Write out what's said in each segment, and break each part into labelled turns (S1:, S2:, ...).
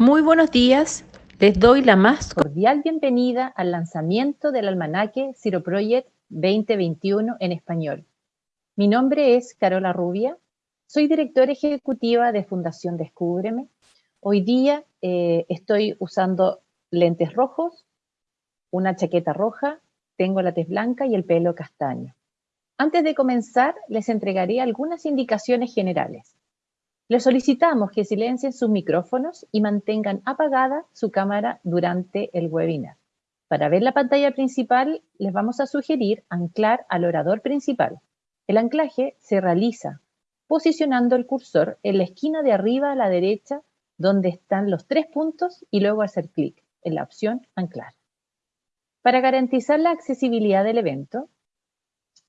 S1: Muy buenos días. Les doy la más cordial bienvenida al lanzamiento del almanaque Zero Project 2021 en español. Mi nombre es Carola Rubia, soy directora ejecutiva de Fundación Descúbreme. Hoy día eh, estoy usando lentes rojos, una chaqueta roja, tengo la tez blanca y el pelo castaño. Antes de comenzar, les entregaré algunas indicaciones generales. Les solicitamos que silencien sus micrófonos y mantengan apagada su cámara durante el webinar. Para ver la pantalla principal, les vamos a sugerir anclar al orador principal. El anclaje se realiza posicionando el cursor en la esquina de arriba a la derecha donde están los tres puntos y luego hacer clic en la opción anclar. Para garantizar la accesibilidad del evento,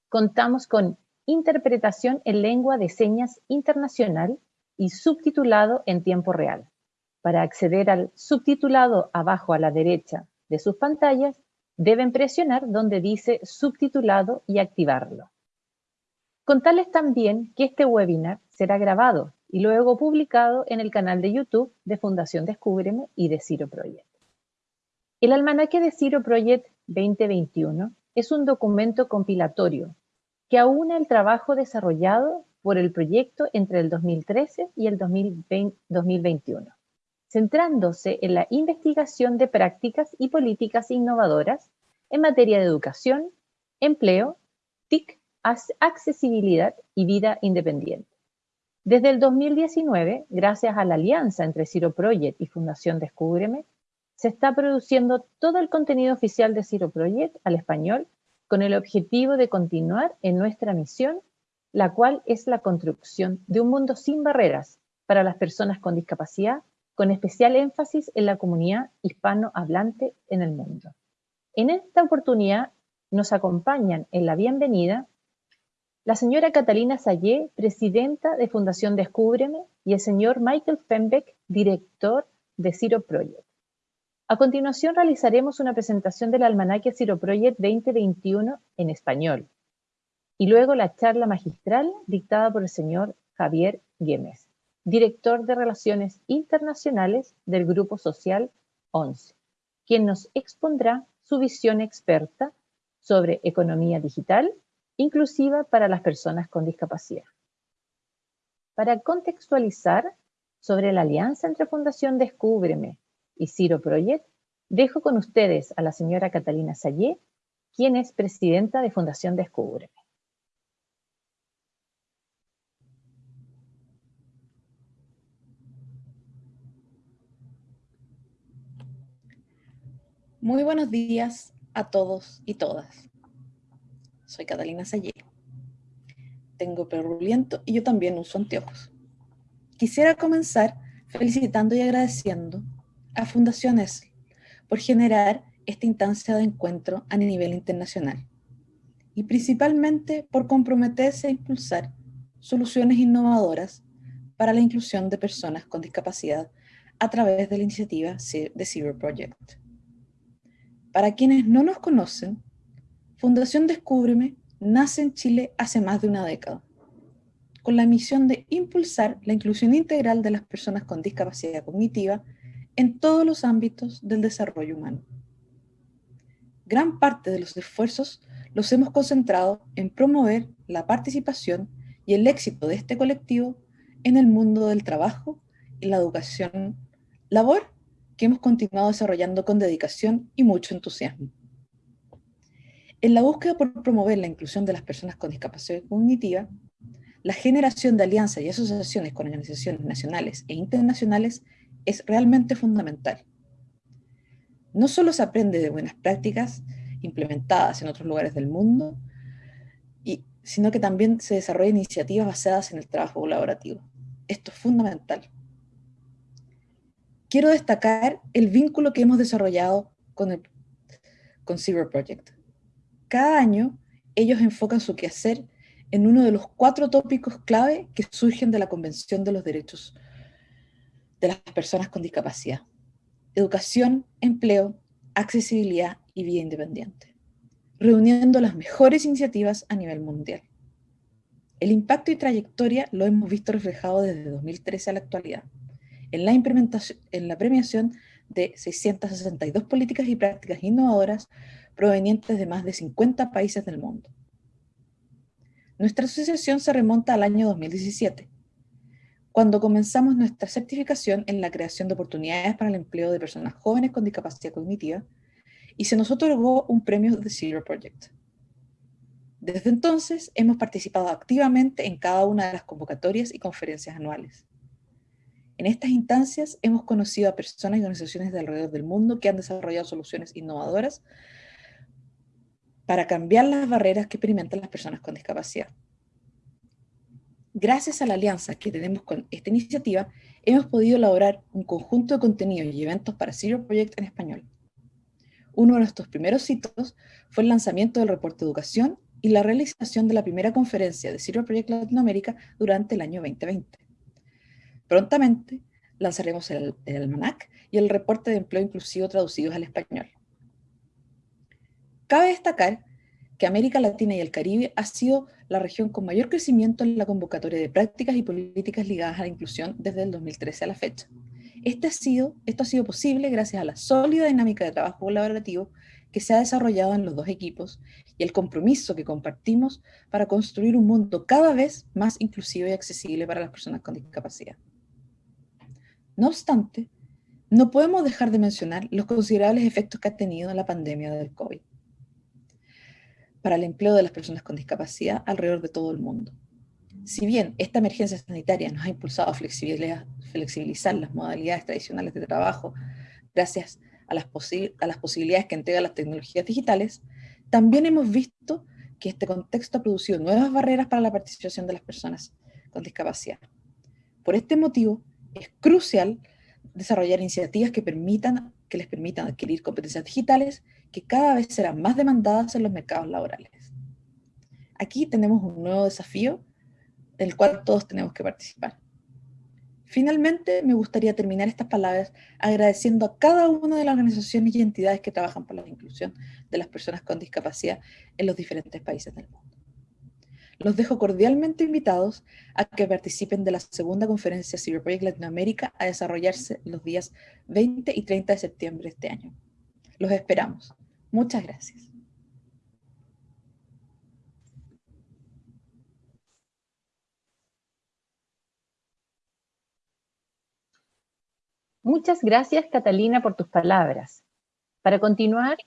S1: contamos con interpretación en lengua de señas internacional y subtitulado en tiempo real. Para acceder al subtitulado abajo a la derecha de sus pantallas, deben presionar donde dice subtitulado y activarlo. Contarles también que este webinar será grabado y luego publicado en el canal de YouTube de Fundación Descúbreme y de Ciro Project. El almanaque de Ciro Project 2021 es un documento compilatorio que aúna el trabajo desarrollado por el proyecto entre el 2013 y el 2021, centrándose en la investigación de prácticas y políticas innovadoras en materia de educación, empleo, TIC, accesibilidad y vida independiente. Desde el 2019, gracias a la alianza entre Ciro Project y Fundación Descúbreme, se está produciendo todo el contenido oficial de Ciro Project al español con el objetivo de continuar en nuestra misión la cual es la construcción de un mundo sin barreras para las personas con discapacidad, con especial énfasis en la comunidad hispanohablante en el mundo. En esta oportunidad nos acompañan en la bienvenida la señora Catalina Sayé, presidenta de Fundación Descúbreme, y el señor Michael Fembeck, director de Ciro Project. A continuación realizaremos una presentación del almanaque Ciro Project 2021 en español, y luego la charla magistral dictada por el señor Javier Güemes, director de Relaciones Internacionales del Grupo Social 11, quien nos expondrá su visión experta sobre economía digital inclusiva para las personas con discapacidad. Para contextualizar sobre la alianza entre Fundación Descúbreme y Ciro Project, dejo con ustedes a la señora Catalina Sayé, quien es presidenta de Fundación Descúbreme.
S2: Muy buenos días a todos y todas. Soy Catalina Sayé. Tengo perruliento y yo también uso anteojos. Quisiera comenzar felicitando y agradeciendo a Fundaciones por generar esta instancia de encuentro a nivel internacional y principalmente por comprometerse a impulsar soluciones innovadoras para la inclusión de personas con discapacidad a través de la iniciativa de Zero Project. Para quienes no nos conocen, Fundación Descúbreme nace en Chile hace más de una década, con la misión de impulsar la inclusión integral de las personas con discapacidad cognitiva en todos los ámbitos del desarrollo humano. Gran parte de los esfuerzos los hemos concentrado en promover la participación y el éxito de este colectivo en el mundo del trabajo y la educación, labor que hemos continuado desarrollando con dedicación y mucho entusiasmo. En la búsqueda por promover la inclusión de las personas con discapacidad cognitiva, la generación de alianzas y asociaciones con organizaciones nacionales e internacionales es realmente fundamental. No solo se aprende de buenas prácticas implementadas en otros lugares del mundo, sino que también se desarrollan iniciativas basadas en el trabajo colaborativo. Esto es fundamental quiero destacar el vínculo que hemos desarrollado con, el, con Project. Cada año ellos enfocan su quehacer en uno de los cuatro tópicos clave que surgen de la Convención de los Derechos de las Personas con Discapacidad. Educación, empleo, accesibilidad y vida independiente, reuniendo las mejores iniciativas a nivel mundial. El impacto y trayectoria lo hemos visto reflejado desde 2013 a la actualidad en la, implementación, en la premiación de 662 políticas y prácticas innovadoras provenientes de más de 50 países del mundo. Nuestra asociación se remonta al año 2017, cuando comenzamos nuestra certificación en la creación de oportunidades para el empleo de personas jóvenes con discapacidad cognitiva y se nos otorgó un premio de Zero Project. Desde entonces hemos participado activamente en cada una de las convocatorias y conferencias anuales. En estas instancias hemos conocido a personas y organizaciones de alrededor del mundo que han desarrollado soluciones innovadoras para cambiar las barreras que experimentan las personas con discapacidad. Gracias a la alianza que tenemos con esta iniciativa, hemos podido elaborar un conjunto de contenidos y eventos para Zero Project en español. Uno de nuestros primeros hitos fue el lanzamiento del reporte de educación y la realización de la primera conferencia de Zero Project Latinoamérica durante el año 2020. Prontamente lanzaremos el, almanac y el reporte de empleo inclusivo traducidos al español. Cabe destacar que América Latina y el Caribe ha sido la región con mayor crecimiento en la convocatoria de prácticas y políticas ligadas a la inclusión desde el 2013 a la fecha. Este esto ha sido posible gracias a la sólida dinámica de trabajo colaborativo que se ha desarrollado en los dos equipos y el compromiso que compartimos para construir un mundo cada vez más inclusivo y accesible para las personas con discapacidad. No obstante, no podemos dejar de mencionar los considerables efectos que ha tenido la pandemia del COVID para el empleo de las personas con discapacidad alrededor de todo el mundo. Si bien esta emergencia sanitaria nos ha impulsado a flexibilizar las modalidades tradicionales de trabajo gracias a las, posibilidades que entregan las tecnologías digitales, también hemos visto que este contexto ha producido nuevas barreras para la participación de las personas con discapacidad. Por este motivo, es crucial desarrollar iniciativas que, permitan, que les permitan adquirir competencias digitales que cada vez serán más demandadas en los mercados laborales. Aquí tenemos un nuevo desafío del cual todos tenemos que participar. Finalmente, me gustaría terminar estas palabras agradeciendo a cada una de las organizaciones y entidades que trabajan por la inclusión de las personas con discapacidad en los diferentes países del mundo. Los dejo cordialmente invitados a que participen de la segunda conferencia Cyberproject Latinoamérica a desarrollarse los días 20 y 30 de septiembre de este año. Los esperamos. Muchas gracias.
S1: Muchas gracias, Catalina, por tus palabras. Para continuar,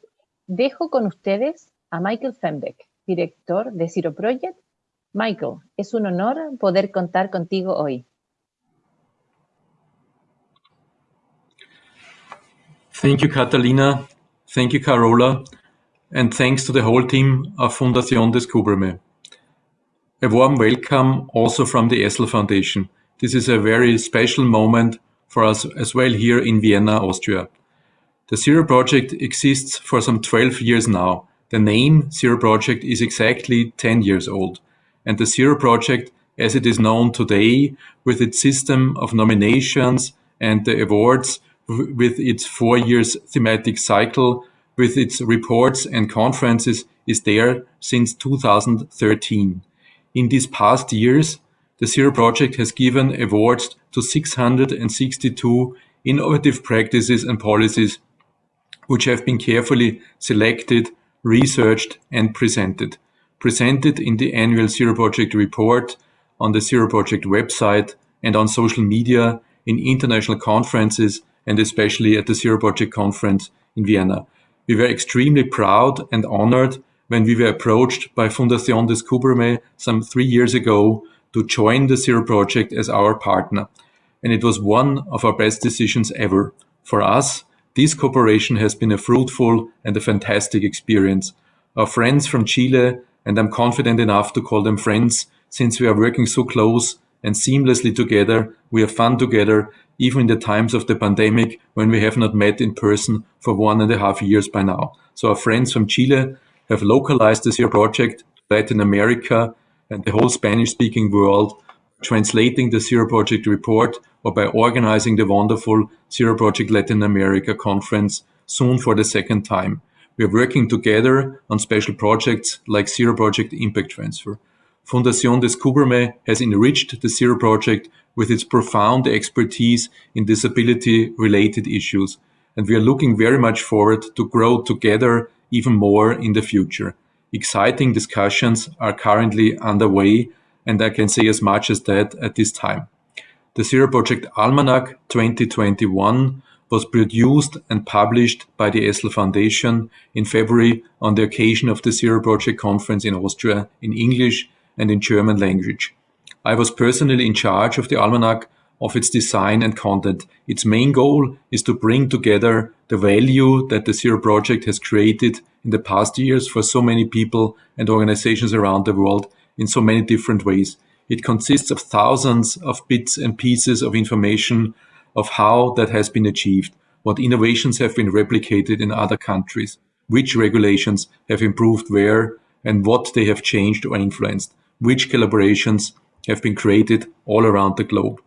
S1: dejo con ustedes a Michael Fembeck, director de Zero Project. Michael, es un honor poder contar contigo hoy.
S3: Thank you, Catalina. Thank you, Carola. And thanks to the whole team of Fundación Descúbreme. A warm welcome also from the ESSL Foundation. This is a very special moment for us as well here in Vienna, Austria. The Zero Project exists for some 12 years now. The name Zero Project is exactly 10 years old. And the Zero Project, as it is known today, with its system of nominations and the awards, with its four years thematic cycle, with its reports and conferences, is there since 2013. In these past years, the Zero Project has given awards to 662 innovative practices and policies which have been carefully selected, researched and presented. Presented in the annual Zero Project report, on the Zero Project website and on social media, in international conferences and especially at the Zero Project conference in Vienna. We were extremely proud and honored when we were approached by Fundación Descúbreme some three years ago to join the Zero Project as our partner. And it was one of our best decisions ever. For us, this cooperation has been a fruitful and a fantastic experience. Our friends from Chile, and I'm confident enough to call them friends, since we are working so close and seamlessly together, we have fun together, even in the times of the pandemic when we have not met in person for one and a half years by now. So our friends from Chile have localized the Zero Project Latin America and the whole Spanish-speaking world, translating the Zero Project report or by organizing the wonderful Zero Project Latin America conference soon for the second time. We are working together on special projects like Zero Project Impact Transfer. Fundación Descúbreme has enriched the Zero Project with its profound expertise in disability-related issues, and we are looking very much forward to grow together even more in the future. Exciting discussions are currently underway, and I can say as much as that at this time. The Zero Project Almanac 2021 was produced and published by the Essel Foundation in February on the occasion of the Zero Project Conference in Austria in English and in German language. I was personally in charge of the Almanac, of its design and content. Its main goal is to bring together the value that the Zero Project has created in the past years for so many people and organizations around the world in so many different ways. It consists of thousands of bits and pieces of information of how that has been achieved, what innovations have been replicated in other countries, which regulations have improved where, and what they have changed or influenced, which collaborations have been created all around the globe.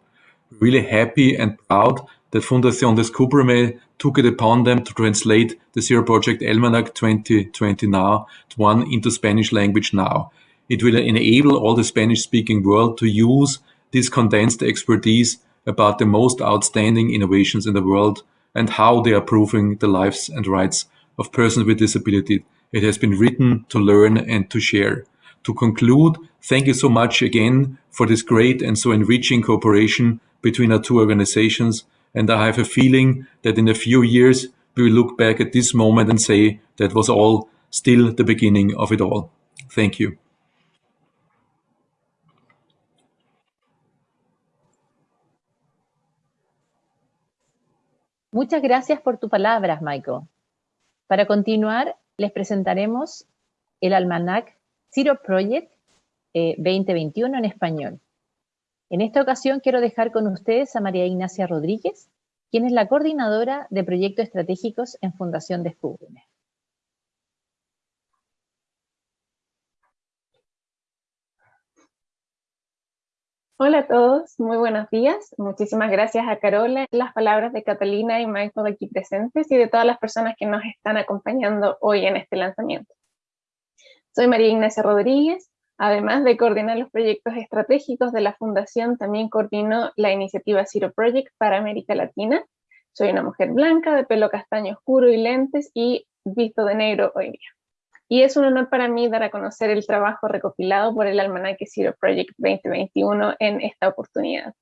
S3: Really happy and proud that Fundación Descúbreme took it upon them to translate the Zero Project Almanac 2020 now to one into Spanish language now. It will enable all the Spanish speaking world to use this condensed expertise about the most outstanding innovations in the world and how they are proving the lives and rights of persons with disability. It has been written to learn and to share. To conclude, thank you so much again for this great and so enriching cooperation between our two organizations. And I have a feeling that in a few years, we will look back at this moment and say that was all still the beginning of it all. Thank you.
S1: Muchas gracias por tus palabras, Michael. Para continuar, les presentaremos el almanac Zero Project eh, 2021 en español. En esta ocasión quiero dejar con ustedes a María Ignacia Rodríguez, quien es la coordinadora de proyectos estratégicos en Fundación Descúbreme.
S4: Hola a todos, muy buenos días. Muchísimas gracias a Carola, las palabras de Catalina y Michael aquí presentes y de todas las personas que nos están acompañando hoy en este lanzamiento. Soy María Ignacia Rodríguez, además de coordinar los proyectos estratégicos de la Fundación, también coordino la iniciativa Zero Project para América Latina. Soy una mujer blanca, de pelo castaño oscuro y lentes y visto de negro hoy día y es un honor para mí dar a conocer el trabajo recopilado por el Almanaque Zero Project 2021 en esta oportunidad.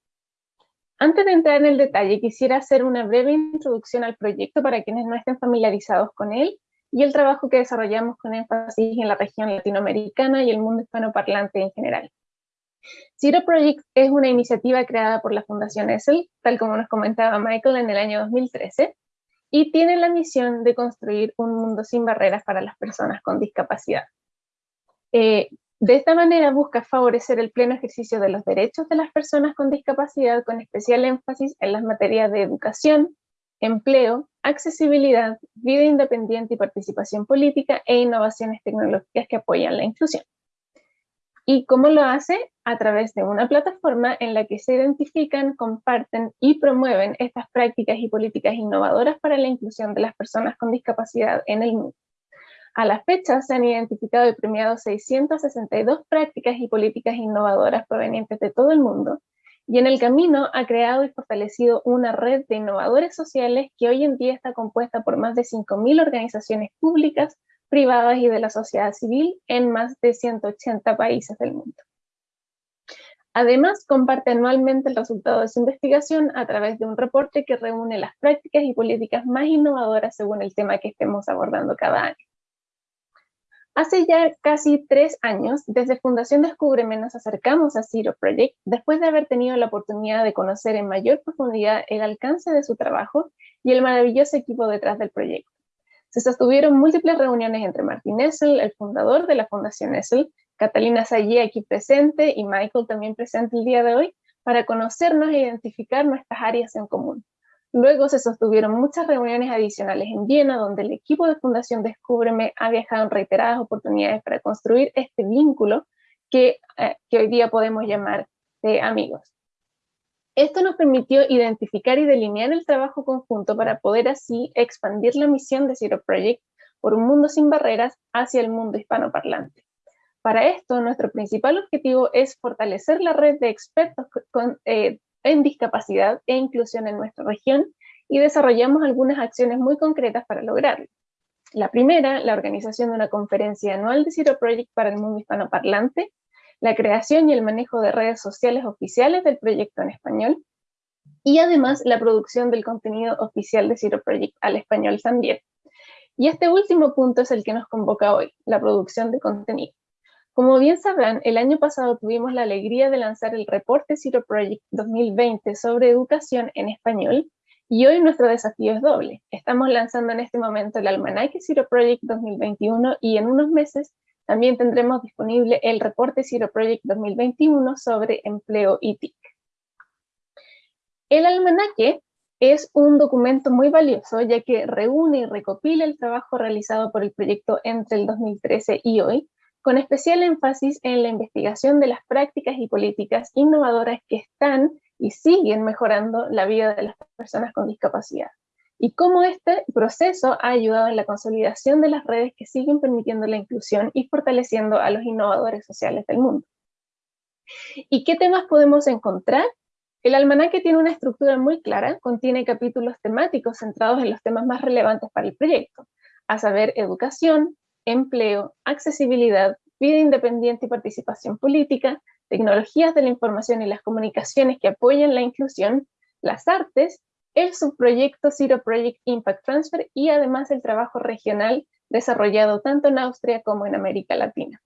S4: Antes de entrar en el detalle, quisiera hacer una breve introducción al proyecto para quienes no estén familiarizados con él y el trabajo que desarrollamos con énfasis en la región latinoamericana y el mundo hispanoparlante en general. Zero Project es una iniciativa creada por la Fundación ESSEL, tal como nos comentaba Michael en el año 2013, y tiene la misión de construir un mundo sin barreras para las personas con discapacidad. Eh, de esta manera busca favorecer el pleno ejercicio de los derechos de las personas con discapacidad con especial énfasis en las materias de educación, empleo, accesibilidad, vida independiente y participación política e innovaciones tecnológicas que apoyan la inclusión. ¿Y cómo lo hace? A través de una plataforma en la que se identifican, comparten y promueven estas prácticas y políticas innovadoras para la inclusión de las personas con discapacidad en el mundo. A la fecha se han identificado y premiado 662 prácticas y políticas innovadoras provenientes de todo el mundo, y en el camino ha creado y fortalecido una red de innovadores sociales que hoy en día está compuesta por más de 5.000 organizaciones públicas, privadas y de la sociedad civil en más de 180 países del mundo. Además, comparte anualmente el resultado de su investigación a través de un reporte que reúne las prácticas y políticas más innovadoras según el tema que estemos abordando cada año. Hace ya casi tres años, desde Fundación Descúbreme nos acercamos a Zero Project después de haber tenido la oportunidad de conocer en mayor profundidad el alcance de su trabajo y el maravilloso equipo detrás del proyecto. Se sostuvieron múltiples reuniones entre Martin Essel, el fundador de la Fundación Essel, Catalina Sayé aquí presente y Michael también presente el día de hoy, para conocernos e identificar nuestras áreas en común. Luego se sostuvieron muchas reuniones adicionales en Viena, donde el equipo de Fundación Descúbreme ha viajado en reiteradas oportunidades para construir este vínculo que, eh, que hoy día podemos llamar de amigos. Esto nos permitió identificar y delinear el trabajo conjunto para poder así expandir la misión de Zero Project por un mundo sin barreras hacia el mundo hispanoparlante. Para esto, nuestro principal objetivo es fortalecer la red de expertos eh, en discapacidad e inclusión en nuestra región y desarrollamos algunas acciones muy concretas para lograrlo. La primera, la organización de una conferencia anual de Zero Project para el mundo hispanoparlante, la creación y el manejo de redes sociales oficiales del proyecto en español, y además la producción del contenido oficial de Zero Project al español también. Y este último punto es el que nos convoca hoy, la producción de contenido. Como bien sabrán, el año pasado tuvimos la alegría de lanzar el reporte Zero Project 2020 sobre educación en español, y hoy nuestro desafío es doble. Estamos lanzando en este momento el almanaque Zero Project 2021 y en unos meses también tendremos disponible el reporte Zero Project 2021 sobre empleo y TIC. El almanaque es un documento muy valioso ya que reúne y recopila el trabajo realizado por el proyecto entre el 2013 y hoy, con especial énfasis en la investigación de las prácticas y políticas innovadoras que están y siguen mejorando la vida de las personas con discapacidad. Y cómo este proceso ha ayudado en la consolidación de las redes que siguen permitiendo la inclusión y fortaleciendo a los innovadores sociales del mundo. ¿Y qué temas podemos encontrar? El almanaque tiene una estructura muy clara, contiene capítulos temáticos centrados en los temas más relevantes para el proyecto, a saber, educación, empleo, accesibilidad, vida independiente y participación política, tecnologías de la información y las comunicaciones que apoyan la inclusión, las artes, el subproyecto Zero Project Impact Transfer y además el trabajo regional desarrollado tanto en Austria como en América Latina.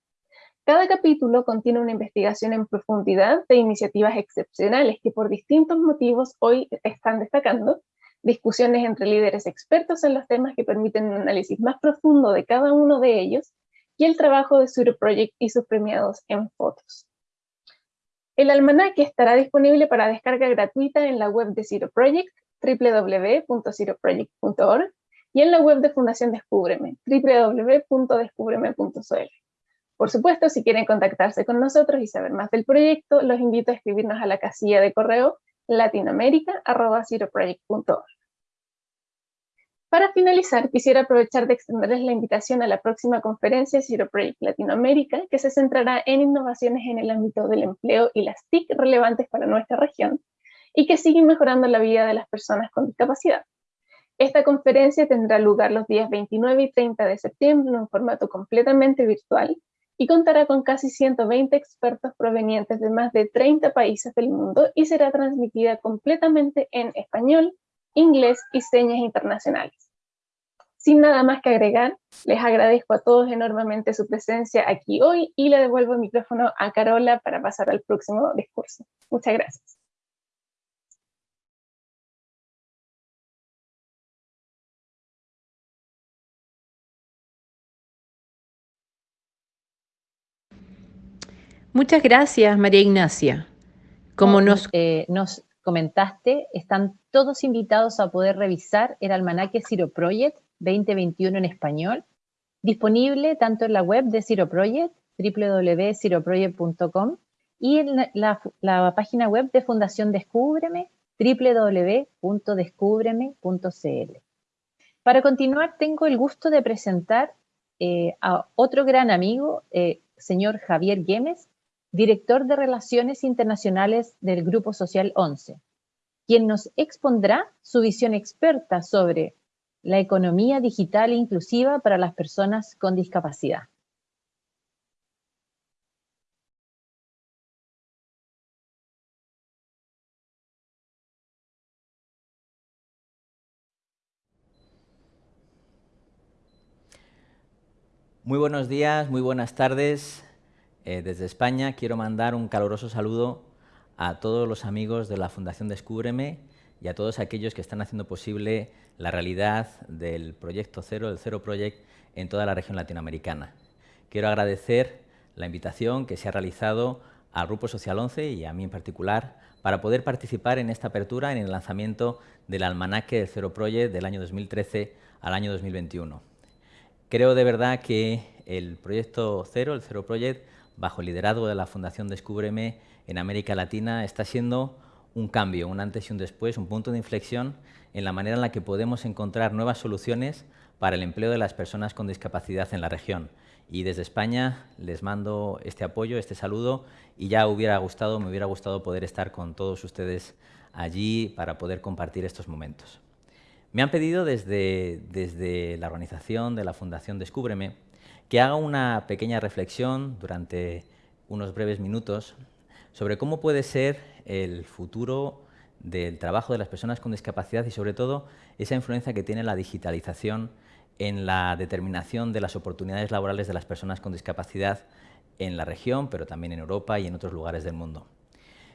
S4: Cada capítulo contiene una investigación en profundidad de iniciativas excepcionales que por distintos motivos hoy están destacando, discusiones entre líderes expertos en los temas que permiten un análisis más profundo de cada uno de ellos y el trabajo de Zero Project y sus premiados en fotos. El almanaque estará disponible para descarga gratuita en la web de Zero Project, www.zeroproject.org, y en la web de Fundación Descúbreme, www.descúbreme.cl. Por supuesto, si quieren contactarse con nosotros y saber más del proyecto, los invito a escribirnos a la casilla de correo latinoamerica.org. Para finalizar, quisiera aprovechar de extenderles la invitación a la próxima conferencia Zero Project Latinoamérica, que se centrará en innovaciones en el ámbito del empleo y las TIC relevantes para nuestra región, y que siguen mejorando la vida de las personas con discapacidad. Esta conferencia tendrá lugar los días 29 y 30 de septiembre en formato completamente virtual, y contará con casi 120 expertos provenientes de más de 30 países del mundo y será transmitida completamente en español, inglés y señas internacionales. Sin nada más que agregar, les agradezco a todos enormemente su presencia aquí hoy y le devuelvo el micrófono a Carola para pasar al próximo discurso. Muchas gracias.
S1: Muchas gracias, María Ignacia. Como nos, eh, nos, comentaste, están todos invitados a poder revisar el almanaque Zero Project 2021 en español, disponible tanto en la web de Zero Project, www.zeroproject.com, y en la, la, página web de Fundación Descúbreme, www.descúbreme.cl. Para continuar, tengo el gusto de presentar eh, a otro gran amigo, eh, señor Javier Güemes, director de Relaciones Internacionales del Grupo Social 11, quien nos expondrá su visión experta sobre la economía digital inclusiva para las personas con discapacidad.
S5: Muy buenos días, muy buenas tardes. Eh, desde España quiero mandar un caluroso saludo a todos los amigos de la Fundación Descúbreme y a todos aquellos que están haciendo posible la realidad del Proyecto Cero, el Cero Project, en toda la región latinoamericana. Quiero agradecer la invitación que se ha realizado al Grupo Social 11 y a mí en particular para poder participar en esta apertura en el lanzamiento del almanaque del Cero Project del año 2013 al año 2021. Creo de verdad que el Proyecto Cero, el Cero Project, bajo el liderazgo de la Fundación Descúbreme en América Latina, está siendo un cambio, un antes y un después, un punto de inflexión en la manera en la que podemos encontrar nuevas soluciones para el empleo de las personas con discapacidad en la región Y desde España les mando este apoyo, este saludo y ya hubiera gustado, me hubiera gustado poder estar con todos ustedes allí para poder compartir estos momentos. Me han pedido desde, desde la organización de la Fundación Descúbreme que haga una pequeña reflexión durante unos breves minutos sobre cómo puede ser el futuro del trabajo de las personas con discapacidad y sobre todo esa influencia que tiene la digitalización en la determinación de las oportunidades laborales de las personas con discapacidad en la región, pero también en Europa y en otros lugares del mundo.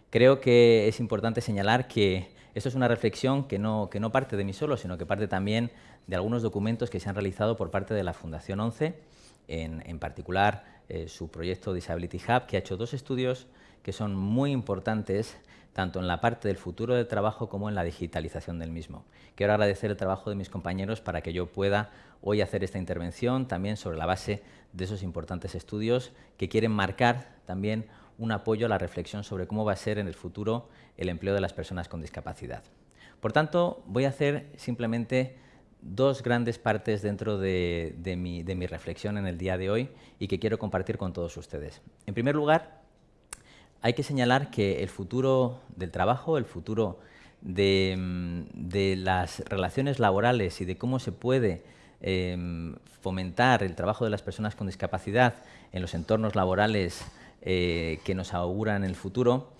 S5: Creo que es importante señalar que esto es una reflexión que no, parte de mí solo, sino que parte también de algunos documentos que se han realizado por parte de la Fundación 11, en, particular eh, su proyecto Disability Hub, que ha hecho dos estudios que son muy importantes tanto en la parte del futuro del trabajo como en la digitalización del mismo. Quiero agradecer el trabajo de mis compañeros para que yo pueda hoy hacer esta intervención también sobre la base de esos importantes estudios que quieren marcar también un apoyo a la reflexión sobre cómo va a ser en el futuro el empleo de las personas con discapacidad. Por tanto, voy a hacer simplemente dos grandes partes dentro de, mi, reflexión en el día de hoy y que quiero compartir con todos ustedes. En primer lugar, hay que señalar que el futuro del trabajo, el futuro de, mm, las relaciones laborales y de cómo se puede em, fomentar el trabajo de las personas con discapacidad en los entornos laborales eh, que nos auguran el futuro,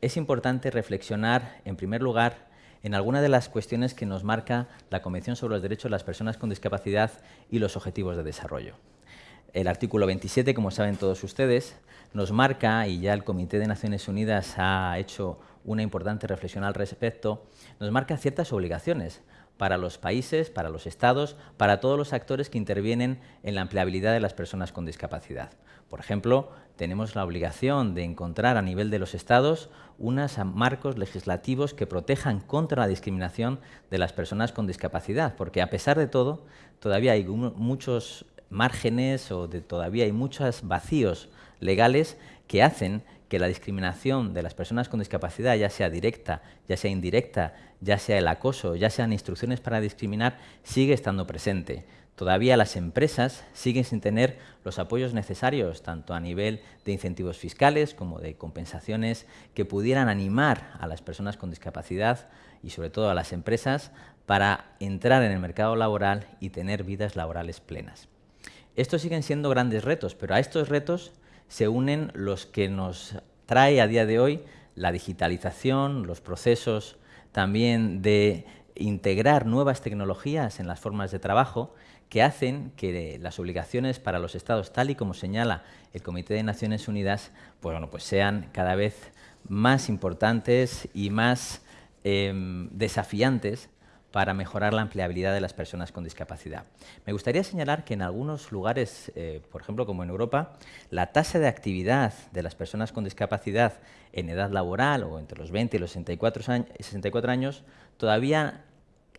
S5: es importante reflexionar, en primer lugar, en algunas de las cuestiones que nos marca la Convención sobre los Derechos de las Personas con Discapacidad y los Objetivos de Desarrollo. El artículo 27, como saben todos ustedes, nos marca, y ya el Comité de Naciones Unidas ha hecho una importante reflexión al respecto, nos marca ciertas obligaciones para los países, para los estados, para todos los actores que intervienen en la empleabilidad de las personas con discapacidad. Por ejemplo, tenemos la obligación de encontrar a nivel de los estados unos marcos legislativos que protejan contra la discriminación de las personas con discapacidad, porque a pesar de todo, todavía hay muchos márgenes o de todavía hay muchos vacíos legales que hacen que la discriminación de las personas con discapacidad, ya sea directa, ya sea indirecta, ya sea el acoso, ya sean instrucciones para discriminar, sigue estando presente. Todavía las empresas siguen sin tener los apoyos necesarios, tanto a nivel de incentivos fiscales como de compensaciones que pudieran animar a las personas con discapacidad y sobre todo a las empresas para entrar en el mercado laboral y tener vidas laborales plenas. Estos siguen siendo grandes retos, pero a estos retos se unen los que nos trae a día de hoy la digitalización, los procesos también de integrar nuevas tecnologías en las formas de trabajo que hacen que las obligaciones para los estados, tal y como señala el Comité de Naciones Unidas, pues, bueno, pues sean cada vez más importantes y más em, desafiantes para mejorar la empleabilidad de las personas con discapacidad. Me gustaría señalar que en algunos lugares, eh, por ejemplo como en Europa, la tasa de actividad de las personas con discapacidad en edad laboral o entre los 20 y los 64 años, 64 años todavía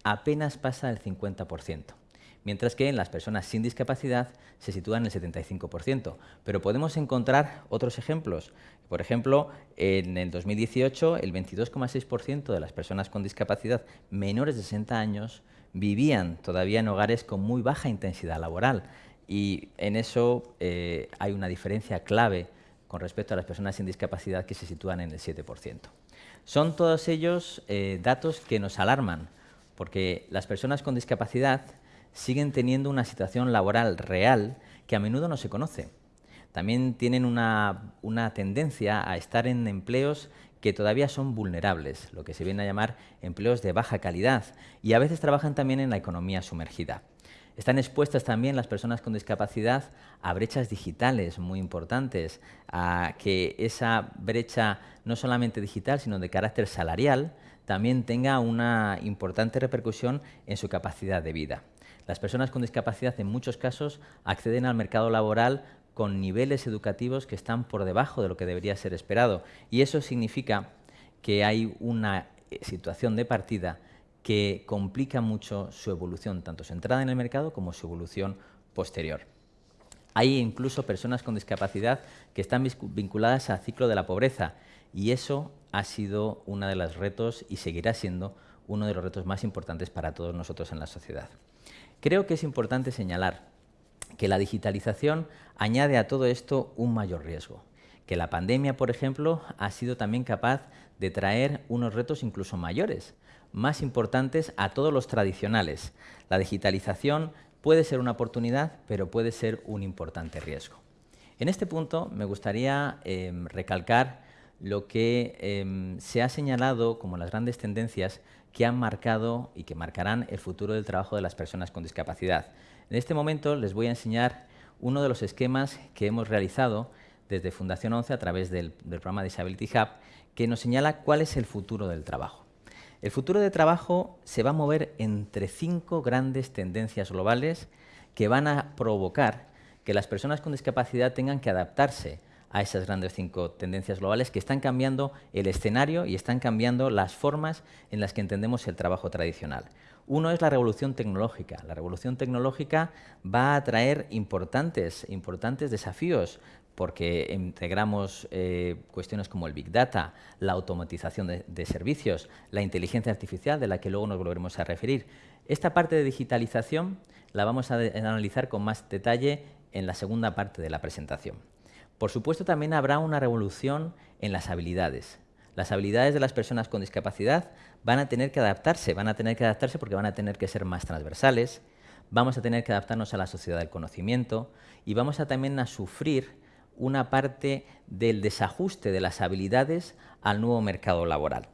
S5: apenas pasa el 50% mientras que en las personas sin discapacidad se sitúan en el 75%. Pero podemos encontrar otros ejemplos. Por ejemplo, en el 2018 el 22,6% de las personas con discapacidad menores de 60 años vivían todavía en hogares con muy baja intensidad laboral y en eso eh, hay una diferencia clave con respecto a las personas sin discapacidad que se sitúan en el 7%. Son todos ellos eh, datos que nos alarman porque las personas con discapacidad siguen teniendo una situación laboral real que a menudo no se conoce. También tienen una, tendencia a estar en empleos que todavía son vulnerables, lo que se viene a llamar empleos de baja calidad, y a veces trabajan también en la economía sumergida. Están expuestas también las personas con discapacidad a brechas digitales muy importantes, a que esa brecha no solamente digital, sino de carácter salarial, también tenga una importante repercusión en su capacidad de vida. Las personas con discapacidad en muchos casos acceden al mercado laboral con niveles educativos que están por debajo de lo que debería ser esperado. Y eso significa que hay una eh, situación de partida que complica mucho su evolución, tanto su entrada en el mercado como su evolución posterior. Hay incluso personas con discapacidad que están vinculadas al ciclo de la pobreza y eso ha sido uno de los retos y seguirá siendo uno de los retos más importantes para todos nosotros en la sociedad. Creo que es importante señalar que la digitalización añade a todo esto un mayor riesgo, que la pandemia, por ejemplo, ha sido también capaz de traer unos retos incluso mayores, más importantes a todos los tradicionales. La digitalización puede ser una oportunidad, pero puede ser un importante riesgo. En este punto me gustaría em, recalcar lo que em, se ha señalado como las grandes tendencias que han marcado y que marcarán el futuro del trabajo de las personas con discapacidad. En este momento les voy a enseñar uno de los esquemas que hemos realizado desde Fundación 11 a través del, programa Disability Hub, que nos señala cuál es el futuro del trabajo. El futuro del trabajo se va a mover entre cinco grandes tendencias globales que van a provocar que las personas con discapacidad tengan que adaptarse a esas grandes cinco tendencias globales que están cambiando el escenario y están cambiando las formas en las que entendemos el trabajo tradicional. Uno es la revolución tecnológica. La revolución tecnológica va a traer importantes, importantes desafíos porque integramos eh, cuestiones como el Big Data, la automatización de, de, servicios, la inteligencia artificial, de la que luego nos volveremos a referir. Esta parte de digitalización la vamos a analizar con más detalle en la segunda parte de la presentación. Por supuesto, también habrá una revolución en las habilidades. Las habilidades de las personas con discapacidad van a tener que adaptarse, van a tener que adaptarse porque van a tener que ser más transversales, vamos a tener que adaptarnos a la sociedad del conocimiento y vamos a también a sufrir una parte del desajuste de las habilidades al nuevo mercado laboral.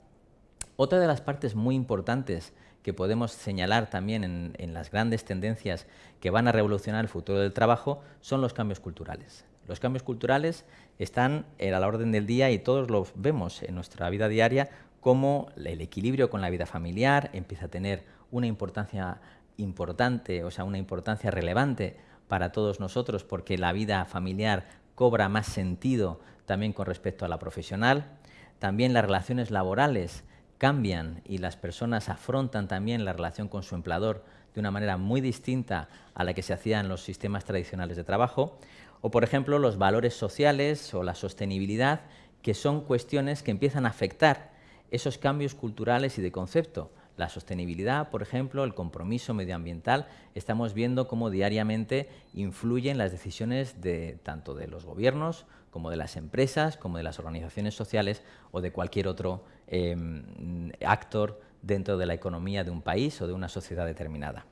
S5: Otra de las partes muy importantes que podemos señalar también en, en, las grandes tendencias que van a revolucionar el futuro del trabajo son los cambios culturales. Los cambios culturales están a la orden del día y todos los vemos en nuestra vida diaria como el equilibrio con la vida familiar empieza a tener una importancia importante, o sea, una importancia relevante para todos nosotros porque la vida familiar cobra más sentido también con respecto a la profesional. También las relaciones laborales cambian y las personas afrontan también la relación con su empleador de una manera muy distinta a la que se hacía en los sistemas tradicionales de trabajo. O, por ejemplo, los valores sociales o la sostenibilidad, que son cuestiones que empiezan a afectar esos cambios culturales y de concepto. La sostenibilidad, por ejemplo, el compromiso medioambiental, estamos viendo cómo diariamente influyen las decisiones de, tanto de los gobiernos como de las empresas, como de las organizaciones sociales o de cualquier otro em, actor dentro de la economía de un país o de una sociedad determinada.